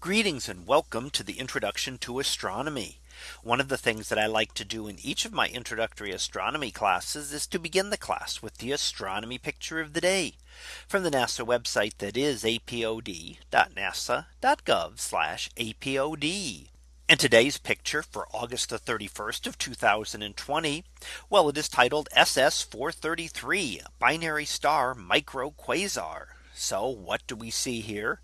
Greetings and welcome to the introduction to astronomy. One of the things that I like to do in each of my introductory astronomy classes is to begin the class with the astronomy picture of the day from the NASA website that is apod.nasa.gov apod. And today's picture for August the 31st of 2020. Well, it is titled SS 433 binary star micro quasar. So what do we see here?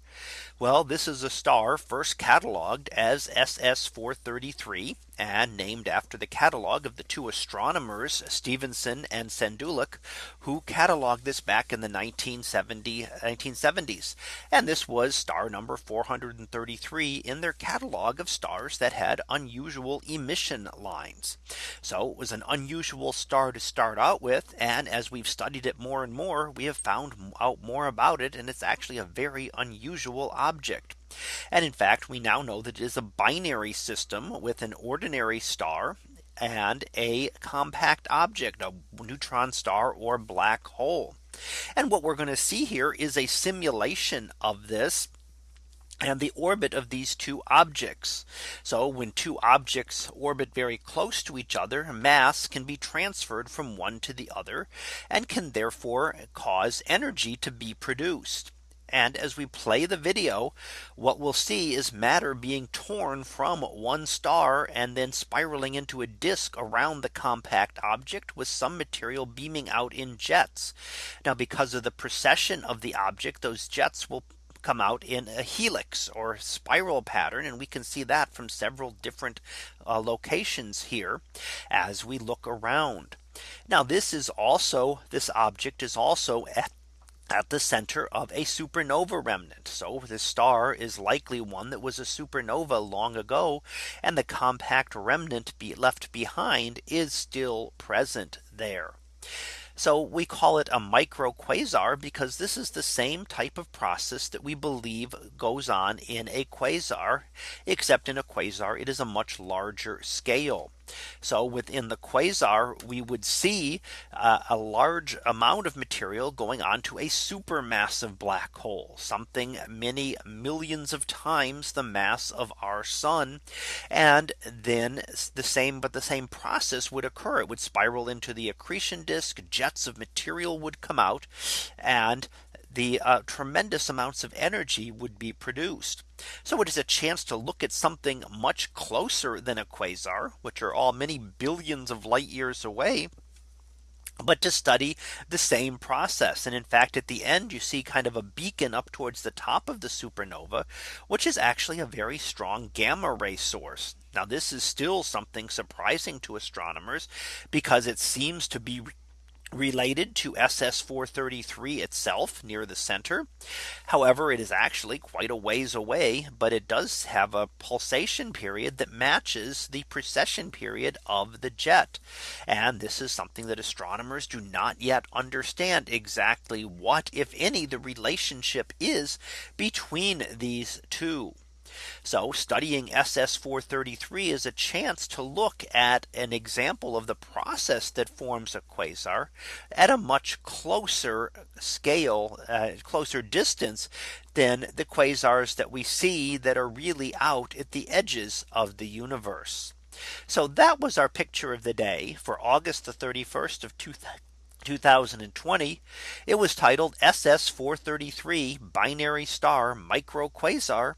Well, this is a star first cataloged as SS 433 and named after the catalog of the two astronomers Stephenson and Sanduleak who cataloged this back in the 1970 1970s. And this was star number 433 in their catalog of stars that had unusual emission lines. So it was an unusual star to start out with. And as we've studied it more and more, we have found out more about it. And it's actually a very unusual object. And in fact, we now know that it is a binary system with an ordinary star and a compact object, a neutron star or black hole. And what we're going to see here is a simulation of this and the orbit of these two objects. So when two objects orbit very close to each other, mass can be transferred from one to the other and can therefore cause energy to be produced. And as we play the video, what we'll see is matter being torn from one star and then spiraling into a disk around the compact object with some material beaming out in jets. Now because of the precession of the object, those jets will come out in a helix or spiral pattern. And we can see that from several different uh, locations here as we look around. Now this is also this object is also at at the center of a supernova remnant. So this star is likely one that was a supernova long ago. And the compact remnant be left behind is still present there. So we call it a micro quasar because this is the same type of process that we believe goes on in a quasar, except in a quasar, it is a much larger scale. So within the quasar, we would see uh, a large amount of material going on to a supermassive black hole, something many millions of times the mass of our sun. And then the same, but the same process would occur. It would spiral into the accretion disk, jets of material would come out, and the uh, tremendous amounts of energy would be produced. So it is a chance to look at something much closer than a quasar, which are all many billions of light years away but to study the same process. And in fact, at the end, you see kind of a beacon up towards the top of the supernova, which is actually a very strong gamma ray source. Now, this is still something surprising to astronomers because it seems to be related to SS 433 itself near the center. However, it is actually quite a ways away, but it does have a pulsation period that matches the precession period of the jet. And this is something that astronomers do not yet understand exactly what, if any, the relationship is between these two. So studying SS 433 is a chance to look at an example of the process that forms a quasar at a much closer scale, uh, closer distance than the quasars that we see that are really out at the edges of the universe. So that was our picture of the day for August the 31st of 2020. It was titled SS 433 binary star micro quasar.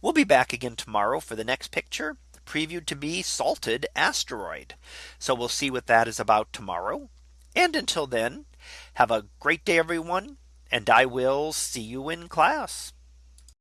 We'll be back again tomorrow for the next picture previewed to be salted asteroid. So we'll see what that is about tomorrow. And until then, have a great day, everyone. And I will see you in class.